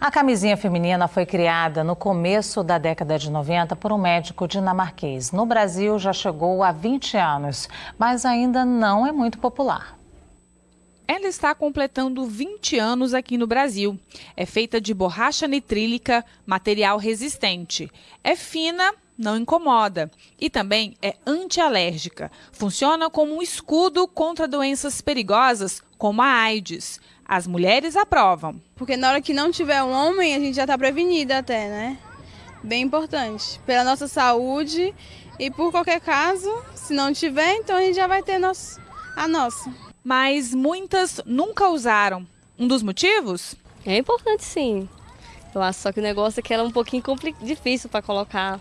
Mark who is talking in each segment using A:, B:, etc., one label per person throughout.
A: A camisinha feminina foi criada no começo da década de 90 por um médico dinamarquês. No Brasil já chegou há 20 anos, mas ainda não é muito popular.
B: Ela está completando 20 anos aqui no Brasil. É feita de borracha nitrílica, material resistente. É fina, não incomoda e também é antialérgica. Funciona como um escudo contra doenças perigosas como a AIDS. As mulheres aprovam.
C: Porque na hora que não tiver um homem, a gente já está prevenida até, né? Bem importante. Pela nossa saúde e por qualquer caso, se não tiver, então a gente já vai ter nosso, a nossa.
B: Mas muitas nunca usaram. Um dos motivos?
D: É importante sim. Eu acho só que o negócio é que ela é um pouquinho difícil para colocar.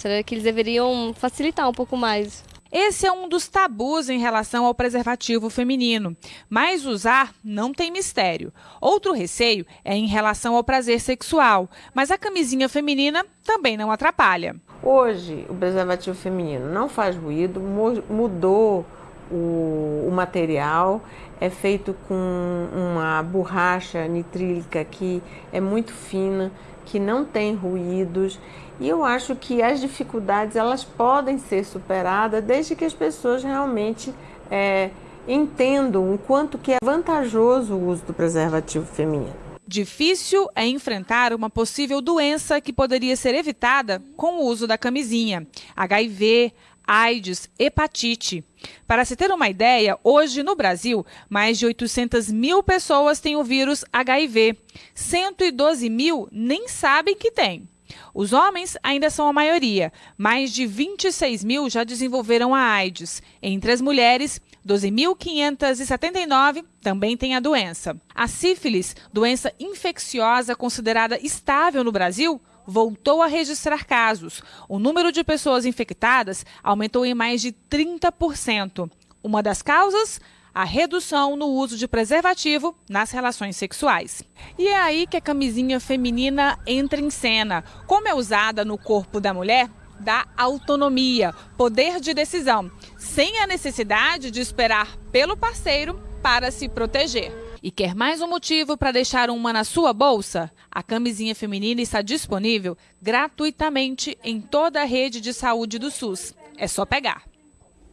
D: Será que eles deveriam facilitar um pouco mais?
B: Esse é um dos tabus em relação ao preservativo feminino, mas usar não tem mistério. Outro receio é em relação ao prazer sexual, mas a camisinha feminina também não atrapalha.
E: Hoje, o preservativo feminino não faz ruído, mudou o, o material, é feito com uma borracha nitrílica que é muito fina, que não tem ruídos e eu acho que as dificuldades elas podem ser superadas desde que as pessoas realmente é, entendam o quanto que é vantajoso o uso do preservativo feminino.
B: Difícil é enfrentar uma possível doença que poderia ser evitada com o uso da camisinha. HIV, AIDS, hepatite. Para se ter uma ideia, hoje no Brasil, mais de 800 mil pessoas têm o vírus HIV. 112 mil nem sabem que têm. Os homens ainda são a maioria. Mais de 26 mil já desenvolveram a AIDS. Entre as mulheres, 12.579 também têm a doença. A sífilis, doença infecciosa considerada estável no Brasil, voltou a registrar casos. O número de pessoas infectadas aumentou em mais de 30%. Uma das causas? a redução no uso de preservativo nas relações sexuais. E é aí que a camisinha feminina entra em cena. Como é usada no corpo da mulher, dá autonomia, poder de decisão, sem a necessidade de esperar pelo parceiro para se proteger. E quer mais um motivo para deixar uma na sua bolsa? A camisinha feminina está disponível gratuitamente em toda a rede de saúde do SUS. É só pegar.